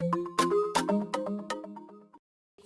you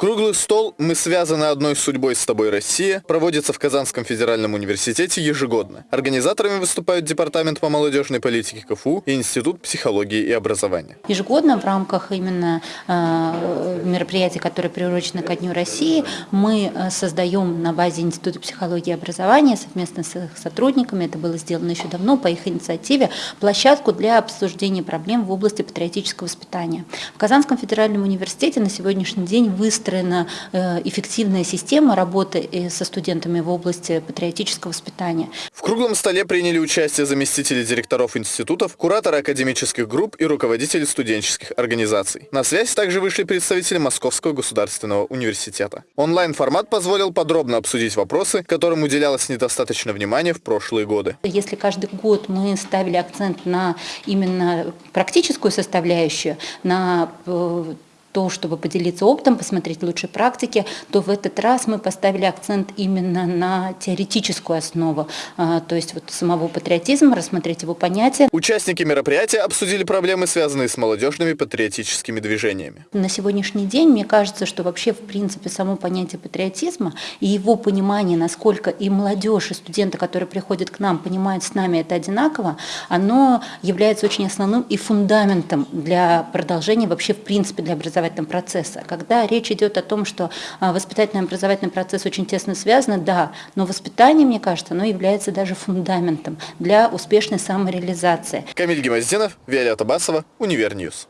Круглый стол «Мы связаны одной судьбой с тобой, Россия» проводится в Казанском федеральном университете ежегодно. Организаторами выступают Департамент по молодежной политике КФУ и Институт психологии и образования. Ежегодно в рамках именно э, мероприятий, которые приурочены ко Дню России, мы э, создаем на базе Института психологии и образования совместно с их сотрудниками, это было сделано еще давно по их инициативе, площадку для обсуждения проблем в области патриотического воспитания. В Казанском федеральном университете на сегодняшний день выстроен выстроена э, эффективная система работы э, со студентами в области патриотического воспитания. В круглом столе приняли участие заместители директоров институтов, кураторы академических групп и руководители студенческих организаций. На связь также вышли представители Московского государственного университета. Онлайн-формат позволил подробно обсудить вопросы, которым уделялось недостаточно внимания в прошлые годы. Если каждый год мы ставили акцент на именно практическую составляющую, на э, то, чтобы поделиться опытом, посмотреть лучшие практики, то в этот раз мы поставили акцент именно на теоретическую основу, а, то есть вот самого патриотизма, рассмотреть его понятие. Участники мероприятия обсудили проблемы, связанные с молодежными патриотическими движениями. На сегодняшний день мне кажется, что вообще в принципе само понятие патриотизма и его понимание, насколько и молодежь, и студенты, которые приходят к нам, понимают с нами это одинаково, оно является очень основным и фундаментом для продолжения вообще в принципе для образования образовательного процесса. Когда речь идет о том, что а, воспитательный образовательный процесс очень тесно связан, да, но воспитание, мне кажется, оно является даже фундаментом для успешной самореализации. Камиль Гемоздинов, Виолетта Басова, Универ News.